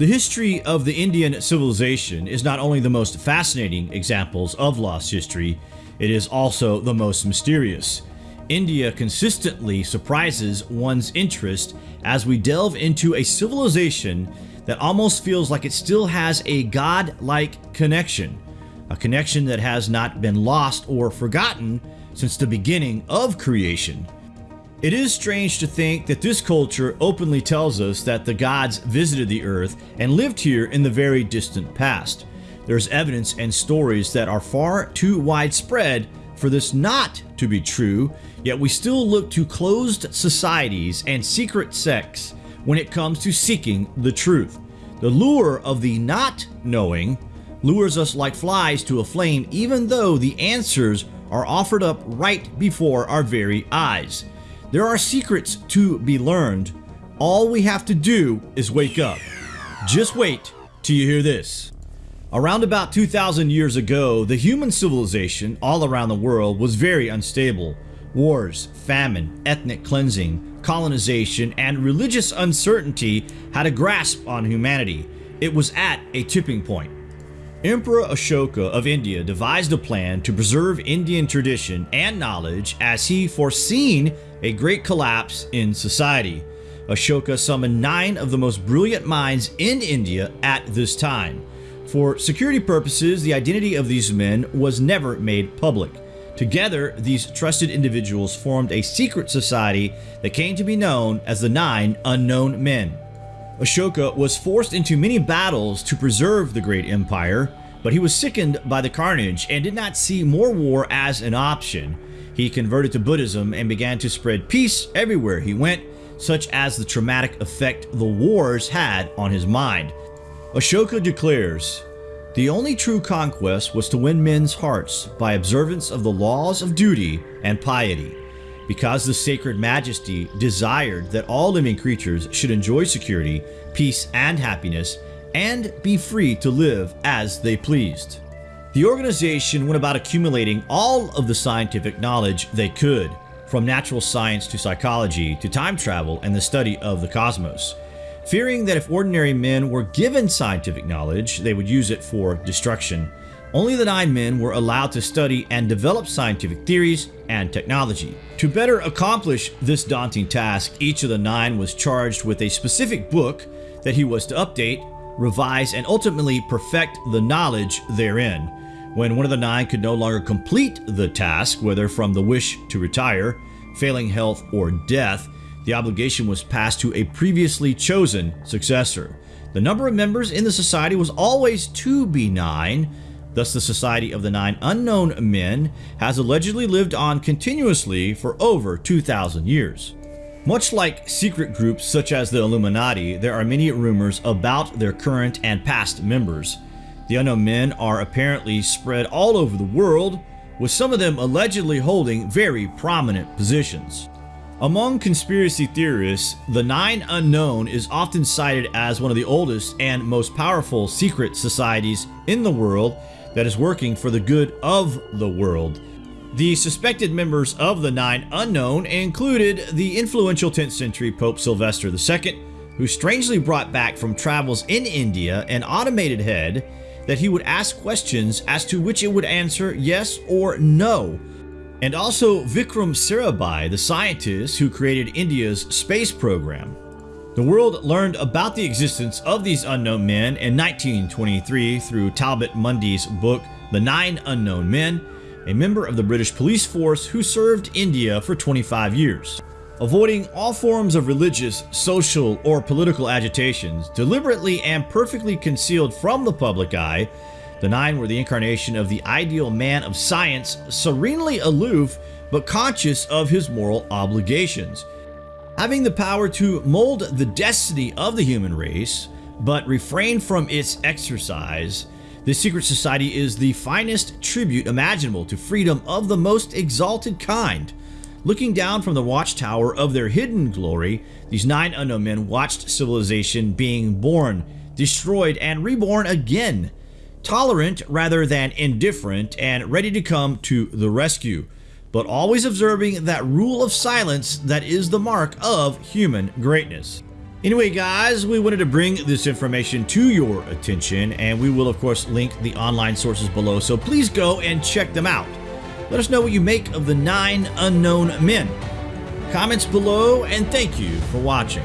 The history of the Indian civilization is not only the most fascinating examples of lost history, it is also the most mysterious. India consistently surprises one's interest as we delve into a civilization that almost feels like it still has a god-like connection, a connection that has not been lost or forgotten since the beginning of creation. It is strange to think that this culture openly tells us that the gods visited the earth and lived here in the very distant past. There's evidence and stories that are far too widespread for this not to be true, yet we still look to closed societies and secret sects when it comes to seeking the truth. The lure of the not knowing lures us like flies to a flame even though the answers are offered up right before our very eyes. There are secrets to be learned. All we have to do is wake up. Just wait till you hear this. Around about 2,000 years ago, the human civilization all around the world was very unstable. Wars, famine, ethnic cleansing, colonization, and religious uncertainty had a grasp on humanity. It was at a tipping point. Emperor Ashoka of India devised a plan to preserve Indian tradition and knowledge as he foreseen a great collapse in society. Ashoka summoned nine of the most brilliant minds in India at this time. For security purposes, the identity of these men was never made public. Together, these trusted individuals formed a secret society that came to be known as the Nine Unknown Men. Ashoka was forced into many battles to preserve the great empire, but he was sickened by the carnage and did not see more war as an option. He converted to Buddhism and began to spread peace everywhere he went, such as the traumatic effect the wars had on his mind. Ashoka declares, The only true conquest was to win men's hearts by observance of the laws of duty and piety. Because the sacred majesty desired that all living creatures should enjoy security, peace, and happiness, and be free to live as they pleased. The organization went about accumulating all of the scientific knowledge they could, from natural science to psychology to time travel and the study of the cosmos, fearing that if ordinary men were given scientific knowledge, they would use it for destruction. Only the nine men were allowed to study and develop scientific theories and technology. To better accomplish this daunting task, each of the nine was charged with a specific book that he was to update, revise, and ultimately perfect the knowledge therein. When one of the nine could no longer complete the task, whether from the wish to retire, failing health, or death, the obligation was passed to a previously chosen successor. The number of members in the society was always to be nine, thus the Society of the Nine Unknown Men has allegedly lived on continuously for over 2,000 years. Much like secret groups such as the Illuminati, there are many rumors about their current and past members. The unknown men are apparently spread all over the world, with some of them allegedly holding very prominent positions. Among conspiracy theorists, the Nine Unknown is often cited as one of the oldest and most powerful secret societies in the world that is working for the good of the world. The suspected members of the Nine Unknown included the influential 10th century Pope Sylvester II, who strangely brought back from travels in India an automated head that he would ask questions as to which it would answer yes or no. And also Vikram Sarabhai, the scientist who created India's space program. The world learned about the existence of these unknown men in 1923 through Talbot Mundy's book The Nine Unknown Men, a member of the British police force who served India for 25 years avoiding all forms of religious, social, or political agitations, deliberately and perfectly concealed from the public eye, the Nine were the incarnation of the ideal man of science, serenely aloof but conscious of his moral obligations. Having the power to mold the destiny of the human race, but refrain from its exercise, this secret society is the finest tribute imaginable to freedom of the most exalted kind. Looking down from the watchtower of their hidden glory, these nine unknown men watched civilization being born, destroyed, and reborn again. Tolerant rather than indifferent and ready to come to the rescue, but always observing that rule of silence that is the mark of human greatness. Anyway, guys, we wanted to bring this information to your attention, and we will, of course, link the online sources below, so please go and check them out. Let us know what you make of the nine unknown men. Comments below, and thank you for watching.